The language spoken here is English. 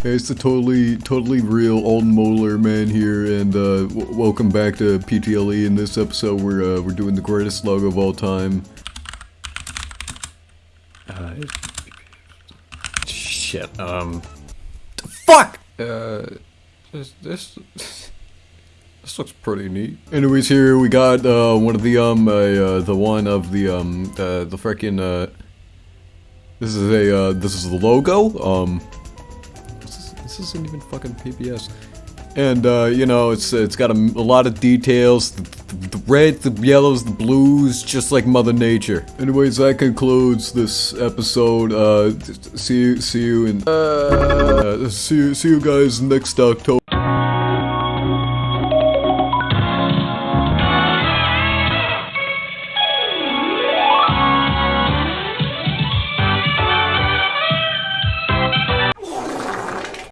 Hey, it's the totally, totally real Alden molar man here, and uh, welcome back to PTLE. In this episode, we're uh, we're doing the greatest slug of all time. Uh, shit. Um. Fuck. Uh, this this this looks pretty neat. Anyways, here we got uh, one of the um uh, uh, the one of the um uh, the freaking uh. This is a uh, this is the logo. Um. This isn't even fucking PBS. And, uh, you know, it's it's got a, a lot of details. The, the, the reds, the yellows, the blues, just like Mother Nature. Anyways, that concludes this episode. Uh, see you, see you in, uh, see see you guys next October.